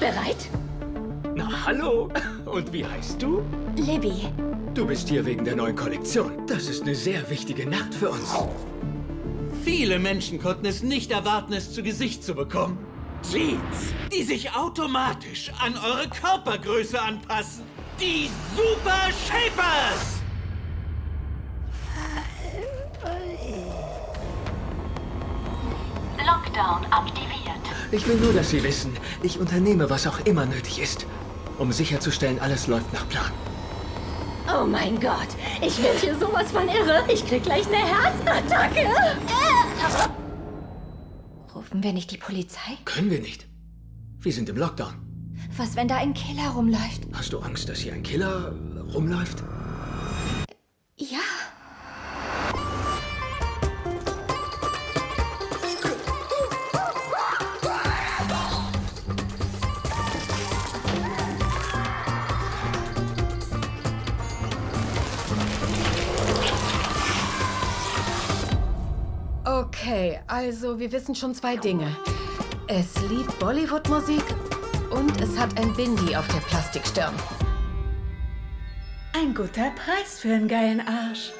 Bereit? Na, hallo. Und wie heißt du? Libby. Du bist hier wegen der neuen Kollektion. Das ist eine sehr wichtige Nacht für uns. Viele Menschen konnten es nicht erwarten, es zu Gesicht zu bekommen. Jeans, die sich automatisch an eure Körpergröße anpassen. Die Super Shapers! Lockdown aktiviert. Ich will nur, dass Sie wissen, ich unternehme, was auch immer nötig ist, um sicherzustellen, alles läuft nach Plan. Oh mein Gott, ich werde hier sowas von irre. Ich krieg gleich eine Herzattacke. Rufen wir nicht die Polizei? Können wir nicht. Wir sind im Lockdown. Was, wenn da ein Killer rumläuft? Hast du Angst, dass hier ein Killer rumläuft? Ja. Okay, also wir wissen schon zwei Dinge. Es liebt Bollywood-Musik und es hat ein Bindi auf der Plastikstirn. Ein guter Preis für einen geilen Arsch.